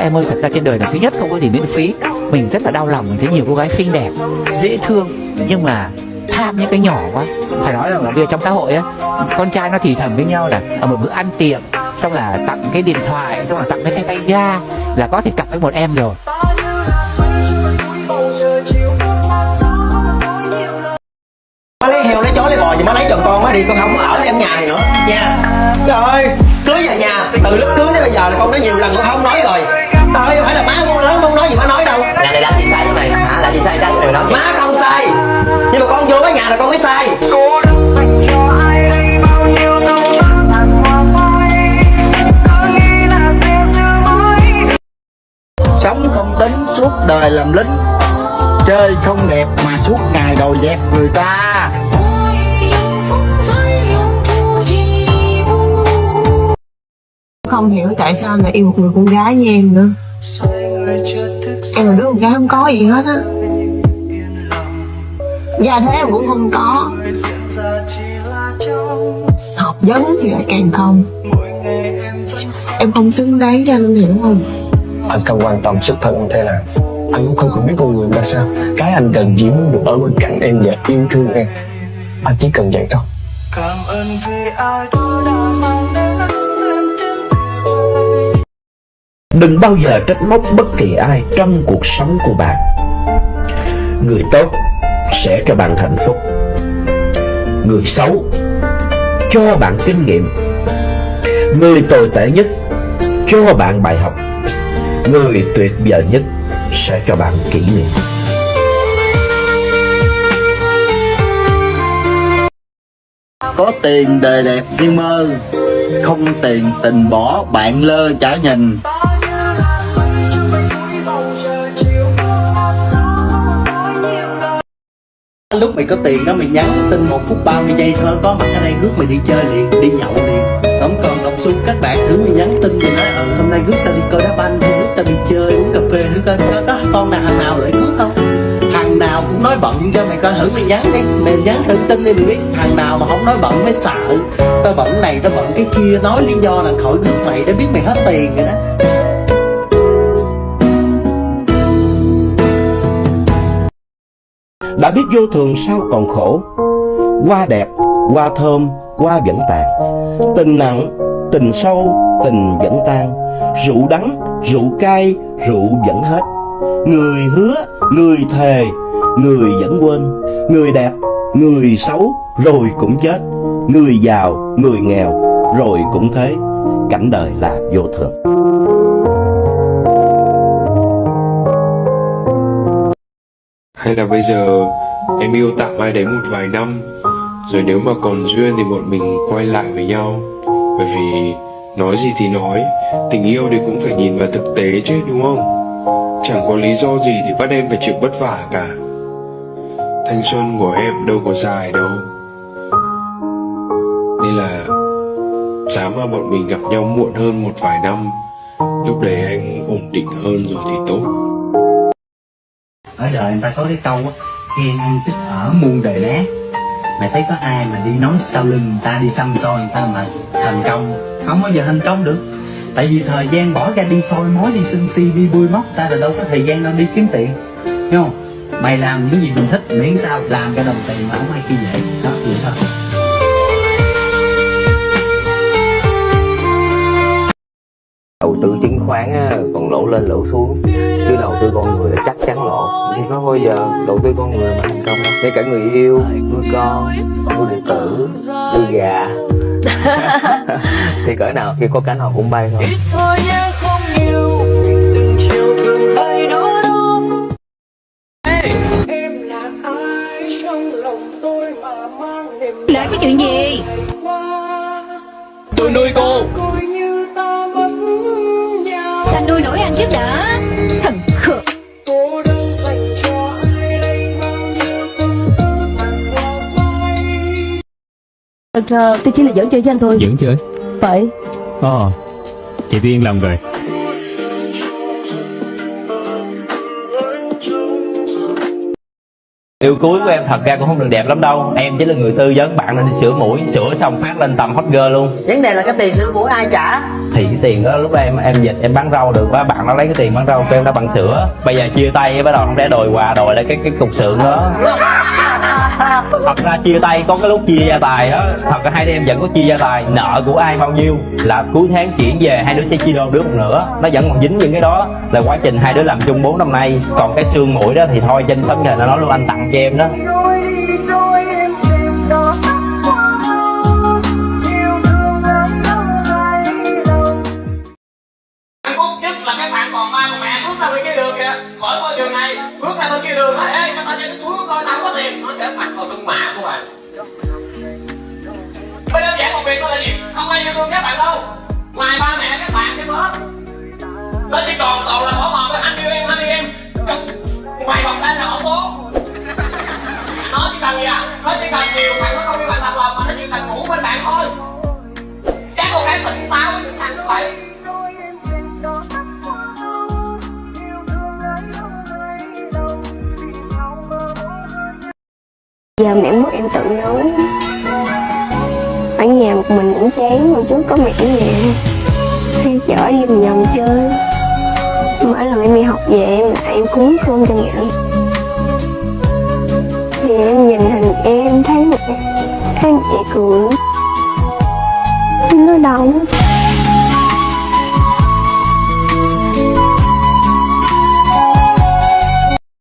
Em ơi, thật ra trên đời này thứ nhất không có gì miễn phí. Mình rất là đau lòng, mình thấy nhiều cô gái xinh đẹp, Dễ thương, Nhưng mà tham những cái nhỏ quá. Phải nói rằng là bây giờ trong xã hội á, Con trai nó thì thầm với nhau là, Ở một bữa ăn tiệc, Xong là tặng cái điện thoại, Xong là tặng cái xe tay ga, Là có thể cặp với một em rồi. Má lấy heo, lấy chó, lấy bò gì má lấy chồng con má đi, con không ở trong nhà này nữa. Nha. Trời ơi, cưới về nhà, từ lúc cưới tới bây giờ là con đã nhiều lần con không nói rồi trời ơi phải là má con lớn không nói gì má nói đâu. Là này làm gì sai với mày? Hả? Làm gì sai ra điều đó má không sai. Nhưng mà con vô cái nhà là con mới sai. Sống không tính suốt đời làm lính Chơi không đẹp mà suốt ngày đòi dẹp người ta. Không hiểu tại sao lại yêu một người con gái như em nữa em là đứa con gái không có gì hết á. Gia thế em cũng không có. Học vấn thì lại càng không. Em không xứng đáng cho anh hiểu không? Anh không quan tâm xuất thân anh thế nào. Anh cũng không cần biết con người ra sao. Cái anh cần chỉ muốn được ở bên cạnh em và yêu thương em. Anh chỉ cần vậy thôi Đừng bao giờ trách móc bất kỳ ai trong cuộc sống của bạn. Người tốt sẽ cho bạn hạnh phúc. Người xấu cho bạn kinh nghiệm. Người tồi tệ nhất cho bạn bài học. Người tuyệt vời nhất sẽ cho bạn kỷ niệm. Có tiền đời đẹp như mơ, Không tiền tình bỏ bạn lơ chả nhìn. Lúc mày có tiền đó mày nhắn tin một phút 30 giây thôi. Có mặt ở đây rước mày đi chơi liền đi nhậu liền. Không còn đồng xu các bạn thử mày nhắn tin mày nói ừ hôm nay rước tao đi coi đá banh hay rước tao đi chơi uống cà phê thử coi có, có con nào hàng nào lại rước không? Thằng nào cũng nói bận cho mày coi thử mày nhắn đi. Mày nhắn thử tin đi mày biết thằng nào mà không nói bận mới sợ. Tao bận này tao bận cái kia nói lý do là khỏi rước mày để biết mày hết tiền rồi đó. Đã biết vô thường sao còn khổ. Hoa đẹp, hoa thơm, hoa vẫn tàn. Tình nặng, tình sâu, tình vẫn tan. Rượu đắng, rượu cay, rượu vẫn hết. Người hứa, người thề, người vẫn quên. Người đẹp, người xấu, rồi cũng chết. Người giàu, người nghèo, rồi cũng thế. Cảnh đời là vô thường. Hay là bây giờ em yêu tạm ai đấy một vài năm, Rồi nếu mà còn duyên thì bọn mình quay lại với nhau. Bởi vì nói gì thì nói, Tình yêu thì cũng phải nhìn vào thực tế chứ, đúng không? Chẳng có lý do gì để bắt em phải chịu vất vả cả. Thanh xuân của em đâu có dài đâu. Nên là Dám mà bọn mình gặp nhau muộn hơn một vài năm, Lúc đấy anh ổn định hơn rồi thì tốt ở đời người ta có cái câu á ghen ăn tức ở muôn đời nát. Mày thấy có ai mà đi nói sau lưng người ta, đi xăm soi người ta mà thành công? Không bao giờ thành công được. Tại vì thời gian bỏ ra đi soi mối đi sưng si, đi bui móc ta là đâu có thời gian đâu đi kiếm tiền. Hiểu không? Mày làm những gì mình thích, miễn sao làm ra đồng tiền mà không ai kia dễ đó, vậy thôi. Đầu tư chứng khoán á, còn lỗ lên lỗ xuống. Chứ đầu tư con người là chắc chắn lỗ. Thì có bao giờ đầu tư con người mà thành công đâu? Ngay cả người yêu, nuôi con, nuôi điện tử, nuôi gà. Thì cỡ nào khi có cánh họ cũng bay thôi. Là cái chuyện gì? tôi nuôi cô trước đã. Thần khờ. Thật ra tôi chỉ là dẫn chơi cho anh thôi. Dẫn chơi? Phải. Ồ Chị tôi yên lòng rồi Yêu cuối của em thật ra cũng không được đẹp lắm đâu. Em chỉ là người tư vấn bạn nên đi sửa mũi Sửa xong phát lên tầm hot girl luôn. Vấn đề là cái tiền sửa mũi ai trả? Thì cái tiền đó lúc đó em em dịch em bán rau được quá Bạn nó lấy cái tiền bán rau của em đã bằng sữa. Bây giờ chia tay bắt đầu không lẽ đòi quà đòi lại cái cái cục sượng đó. Thật ra chia tay có cái lúc chia gia tài đó. Thật ra hai đứa em vẫn có chia gia tài. Nợ của ai bao nhiêu Là cuối tháng chuyển về hai đứa sẽ chia đôi đứa một nửa. Nó vẫn còn dính những cái đó. Là quá trình hai đứa làm chung 4 năm nay. Còn cái xương mũi đó thì thôi trên sóng trời nó nói luôn anh tặng em đó Hạnh phúc nhất là các bạn còn ba của mẹ bước ra bên kia đường kìa. Khỏi ngôi trường này bước ra bên kia đường nói ê cho tao cho nó xuống coi tao không có tiền. Nó sẽ mặt vào trong mã của bạn bây đơn giản một việc đó là gì? Không ai yêu thương các bạn đâu. Ngoài ba mẹ các bạn cái bớt nó chỉ còn em tự nấu. Ở nhà một mình cũng chán hồi trước có mẹ ở nhà. Hay chở đi vòng vòng chơi. Mỗi lần em đi học về em lại em cúng cơm cho mẹ. Thì em nhìn hình em thấy mẹ thấy mẹ cười.